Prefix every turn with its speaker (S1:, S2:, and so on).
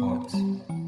S1: hot